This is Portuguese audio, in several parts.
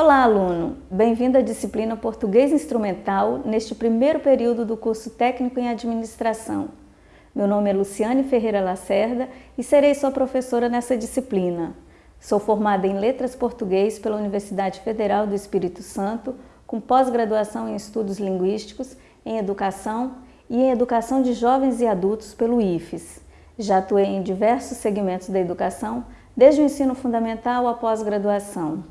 Olá, aluno! Bem-vindo à disciplina Português Instrumental neste primeiro período do curso Técnico em Administração. Meu nome é Luciane Ferreira Lacerda e serei sua professora nessa disciplina. Sou formada em Letras Português pela Universidade Federal do Espírito Santo, com pós-graduação em Estudos Linguísticos, em Educação e em Educação de Jovens e Adultos pelo IFES. Já atuei em diversos segmentos da educação, desde o ensino fundamental à pós-graduação.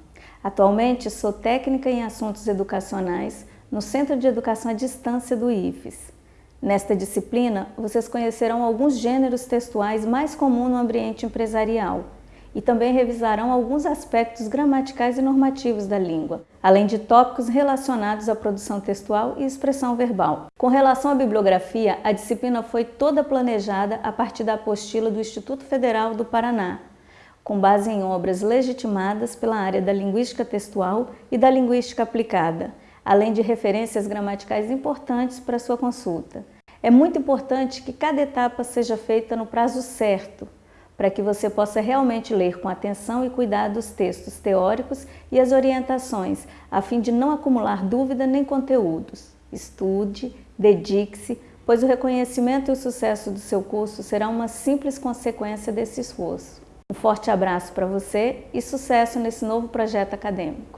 Atualmente sou técnica em assuntos educacionais no Centro de Educação à Distância do IFES. Nesta disciplina, vocês conhecerão alguns gêneros textuais mais comuns no ambiente empresarial e também revisarão alguns aspectos gramaticais e normativos da língua, além de tópicos relacionados à produção textual e expressão verbal. Com relação à bibliografia, a disciplina foi toda planejada a partir da apostila do Instituto Federal do Paraná, com base em obras legitimadas pela área da linguística textual e da linguística aplicada, além de referências gramaticais importantes para sua consulta. É muito importante que cada etapa seja feita no prazo certo, para que você possa realmente ler com atenção e cuidado os textos teóricos e as orientações, a fim de não acumular dúvida nem conteúdos. Estude, dedique-se, pois o reconhecimento e o sucesso do seu curso será uma simples consequência desse esforço. Um forte abraço para você e sucesso nesse novo projeto acadêmico.